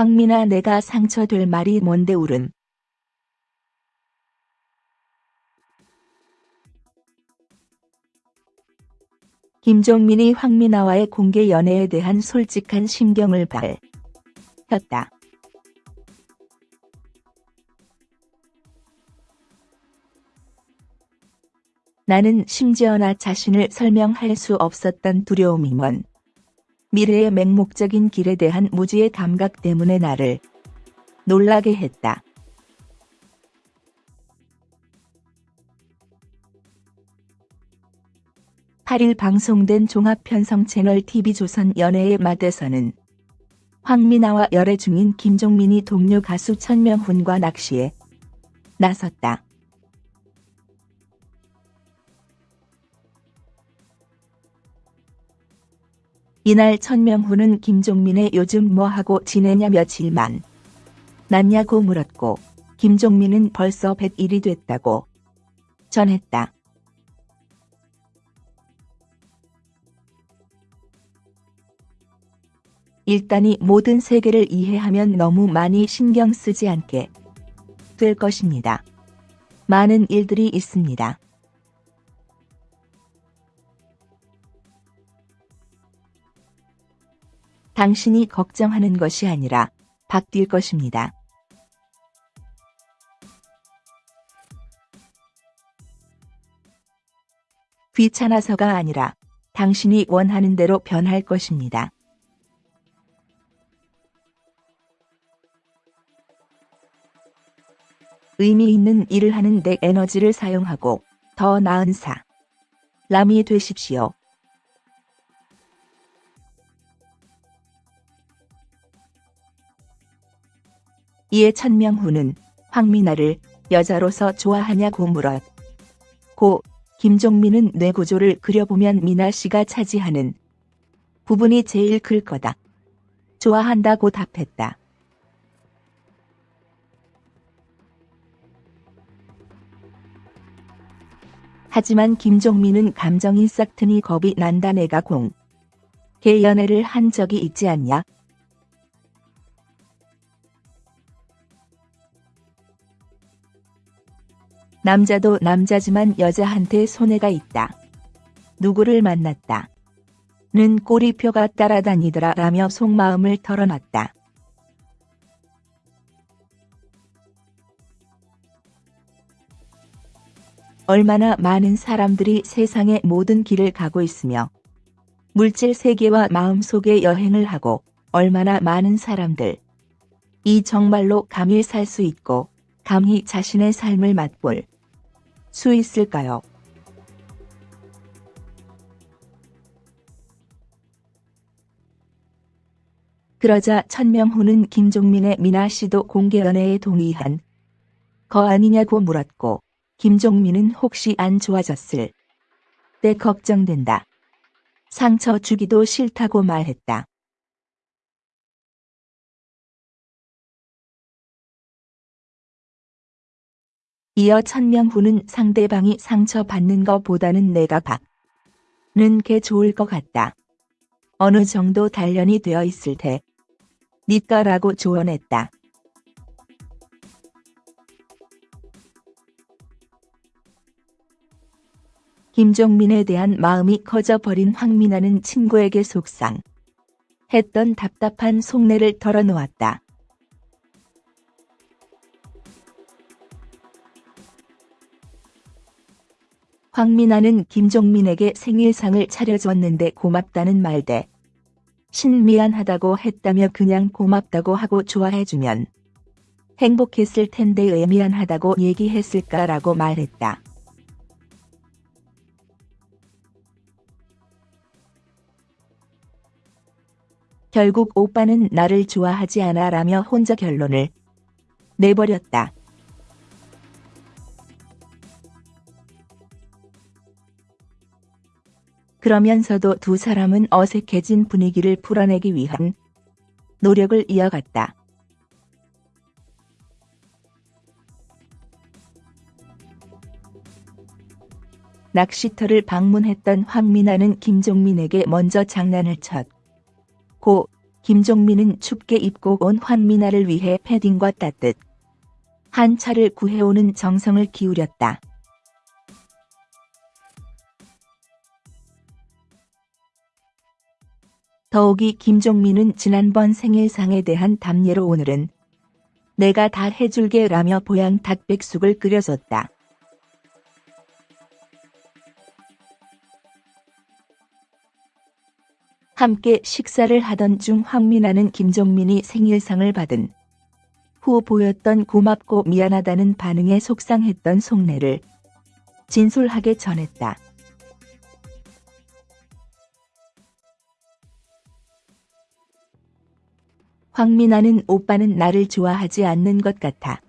황민아 내가 상처될 말이 뭔데 울음. 김종민이 황민아와의 공개 연애에 대한 솔직한 심경을 밝혔다. 나는 심지어 나 자신을 설명할 수 없었던 두려움이먼 미래의 맹목적인 길에 대한 무지의 감각 때문에 나를 놀라게 했다. (8일) 방송된 종합편성 채널 TV조선 연애의 맛에서는 황미나와 열애 중인 김종민이 동료 가수 천명훈과 낚시에 나섰다. 이날 천명훈은 김종민의 요즘 뭐하고 지내냐 며칠만 났냐고 물었고 김종민은 벌써 100일이 됐다고 전했다. 일단이 모든 세계를 이해하면 너무 많이 신경 쓰지 않게 될 것입니다. 많은 일들이 있습니다. 당신이 걱정하는 것이 아니라 바뀔 것입니다. 귀찮아서가 아니라 당신이 원하는 대로 변할 것입니다. 의미 있는 일을 하는 데 에너지를 사용하고 더 나은 사 람이 되십시오. 이에 천명훈은 황미나를 여자로서 좋아하냐고 물었고 김종민은 뇌구조를 그려보면 미나 씨가 차지하는 부분이 제일 클 거다. 좋아한다고 답했다. 하지만 김종민은 감정이 싹트니 겁이 난다 내가 공. 개 연애를 한 적이 있지 않냐? 남자도 남자지만 여자한테 손해가 있다. 누구를 만났다. 는 꼬리표가 따라다니더라 라며 속마음을 털어놨다. 얼마나 많은 사람들이 세상의 모든 길을 가고 있으며 물질 세계와 마음속의 여행을 하고 얼마나 많은 사람들 이 정말로 감히 살 수 있고 감히 자신의 삶을 맛볼 수 있을까요? 그러자 천명호는 김종민의 미나 씨도 공개 연애에 동의한 거 아니냐고 물었고 김종민은 혹시 안 좋아졌을 때 걱정된다. 상처 주기도 싫다고 말했다. 이어 천명훈은 상대방이 상처받는 것보다는 내가 받는 게 좋을 것 같다. 어느 정도 단련이 되어 있을 테. 니까라고 조언했다. 김종민에 대한 마음이 커져버린 황민아는 친구에게 속상. 했던 답답한 속내를 털어놓았다. 황민아는 김종민에게 생일상을 차려줬는데 고맙다는 말대 신 미안하다고 했다며 그냥 고맙다고 하고 좋아해주면 행복했을 텐데 왜 미안하다고 얘기했을까라고 말했다. 결국 오빠는 나를 좋아하지 않아 라며 혼자 결론을 내버렸다. 그러면서도 두 사람은 어색해진 분위기를 풀어내기 위한 노력을 이어갔다. 낚시터를 방문했던 황민아는 김종민에게 먼저 장난을 쳤고 김종민은 춥게 입고 온 황미나를 위해 패딩과 따뜻 한 차를 구해오는 정성을 기울였다. 더욱이 김종민은 지난번 생일상에 대한 답례로 오늘은 내가 다 해줄게 라며 보양 닭백숙을 끓여줬다. 함께 식사를 하던 중 황민아는 김종민이 생일상을 받은 후 보였던 고맙고 미안하다는 반응에 속상했던 속내를 진솔하게 전했다. 황민아는 오빠는 나를 좋아하지 않는 것 같아.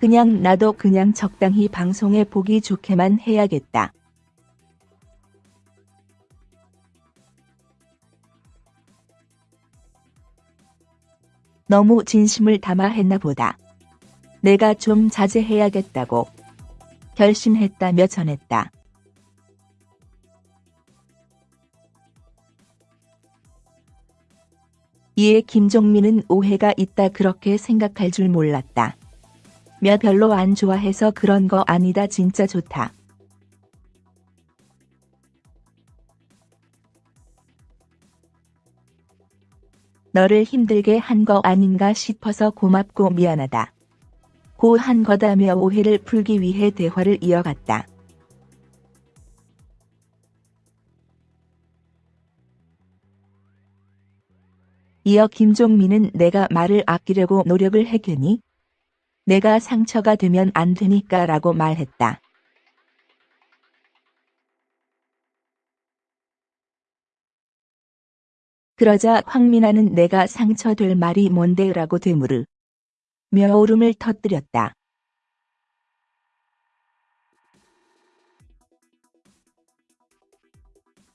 그냥 나도 그냥 적당히 방송에 보기 좋게만 해야겠다. 너무 진심을 담아 했나 보다. 내가 좀 자제해야겠다고 결심했다며 전했다. 이에 김종민은 오해가 있다 그렇게 생각할 줄 몰랐다. 며 별로 안 좋아해서 그런 거 아니다 진짜 좋다. 너를 힘들게 한 거 아닌가 싶어서 고맙고 미안하다. 고 한 거다며 오해를 풀기 위해 대화를 이어갔다. 이어 김종민은 내가 말을 아끼려고 노력을 했겠니? 내가 상처가 되면 안 되니까 라고 말했다. 그러자 황민아는 내가 상처될 말이 뭔데 라고 되물으 며 울음을 터뜨렸다.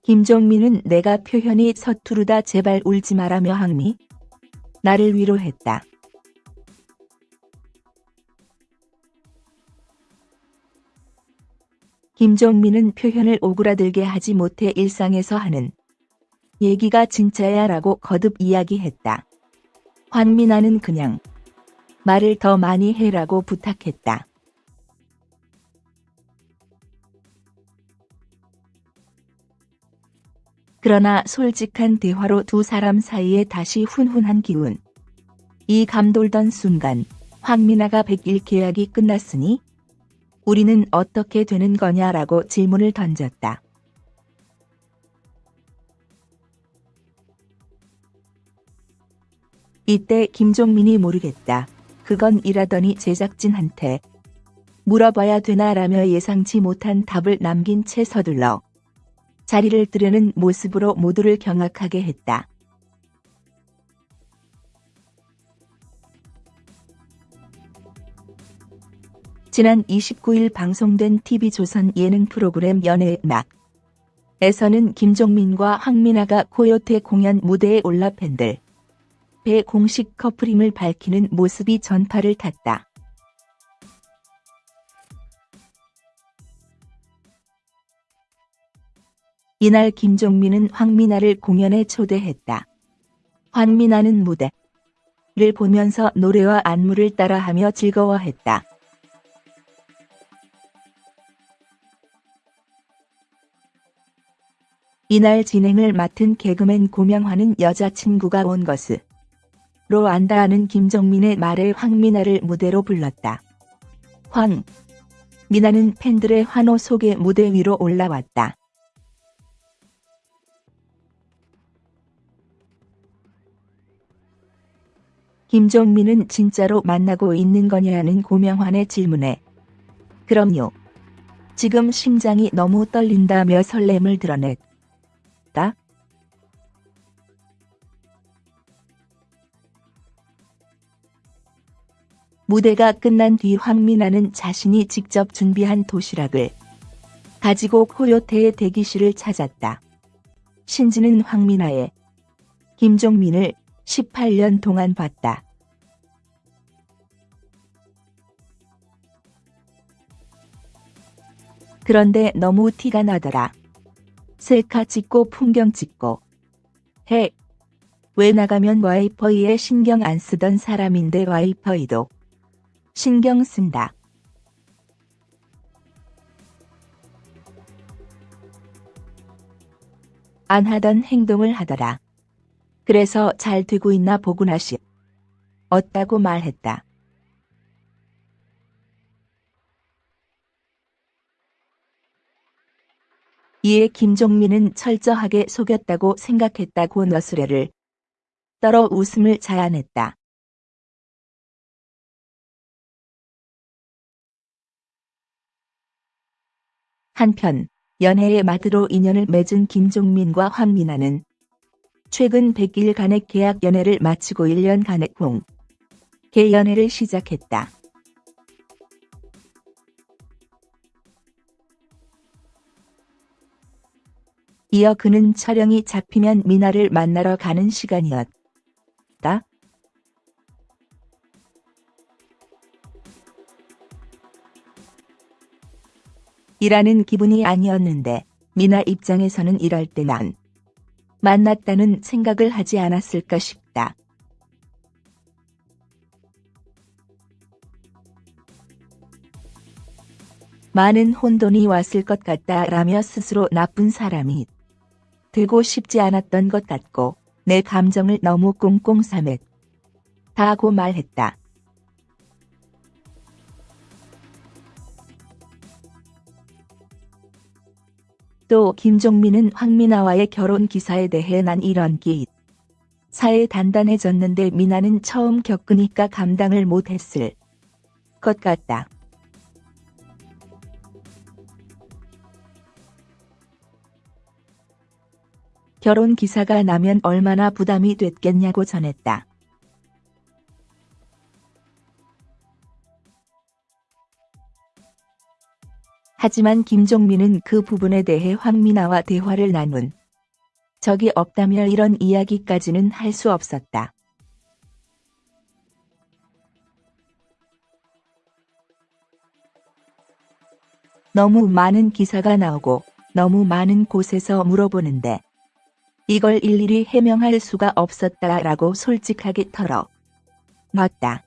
김종민은 내가 표현이 서투르다 제발 울지 마라며 항미 나를 위로했다. 김종민은 표현을 오그라들게 하지 못해 일상에서 하는 얘기가 진짜야 라고 거듭 이야기했다. 환민아는 그냥 말을 더 많이 해라고 부탁했다. 그러나 솔직한 대화로 두 사람 사이에 다시 훈훈한 기운. 이 감돌던 순간 황민아가 백일 계약이 끝났으니 우리는 어떻게 되는 거냐라고 질문을 던졌다. 이때 김종민이 모르겠다. 그건 이라더니 제작진한테 물어봐야 되나라며 예상치 못한 답을 남긴 채 서둘러 자리를 뜨려는 모습으로 모두를 경악하게 했다. 지난 29일 방송된 TV조선 예능 프로그램 연애의 막 에서는 김종민과 황민아가 코요태 공연 무대에 올라 팬들 배 공식 커플임을 밝히는 모습이 전파를 탔다. 이날 김종민은 황민아를 공연에 초대했다. 황민아는 무대를 보면서 노래와 안무를 따라하며 즐거워했다. 이날 진행을 맡은 개그맨 고명화는 여자친구가 온 것으로 안다하는 김정민의 말에 황미나를 무대로 불렀다. 황. 미나는 팬들의 환호 속에 무대 위로 올라왔다. 김종민은 진짜로 만나고 있는 거냐는 고명환의 질문에 그럼요. 지금 심장이 너무 떨린다며 설렘을 드러냈다. 무대가 끝난 뒤 황민아는 자신이 직접 준비한 도시락을 가지고 코요태의 대기실을 찾았다. 신지는 황민아의 김종민을 18년 동안 봤다. 그런데 너무 티가 나더라. 셀카 찍고 풍경 찍고. 해. 왜 나가면 와이퍼이에 신경 안 쓰던 사람인데 와이퍼이도 신경 쓴다. 안 하던 행동을 하더라. 그래서 잘 되고 있나 보구나 시. 어따고 말했다. 이에 김종민은 철저하게 속였다고 생각했다고 너스레를 떨어 웃음을 자아냈다. 한편 연애의 마드로 인연을 맺은 김종민과 황민아는 최근 100일간의 계약 연애를 마치고 1년간의 공 개 연애를 시작했다. 이어 그는 촬영이 잡히면 미나를 만나러 가는 시간이었다. 일하는 기분이 아니었는데 미나 입장에서는 이럴 때 난 만났다는 생각을 하지 않았을까 싶다. 많은 혼돈이 왔을 것 같다라며 스스로 나쁜 사람이 되고 싶지 않았던 것 같고 내 감정을 너무 꽁꽁 삼했 다고 말했다. 또 김종민은 황미나와의 결혼 기사에 대해 난 이런 기 사에 단단해졌는데 미나는 처음 겪으니까 감당을 못했을 것 같다. 결혼 기사가 나면 얼마나 부담이 됐겠냐고 전했다. 하지만 김종민은 그 부분에 대해 황미나와 대화를 나눈 적이 없다며 이런 이야기까지는 할 수 없었다. 너무 많은 기사가 나오고 너무 많은 곳에서 물어보는데 이걸 일일이 해명할 수가 없었다라고 솔직하게 털어 놨다.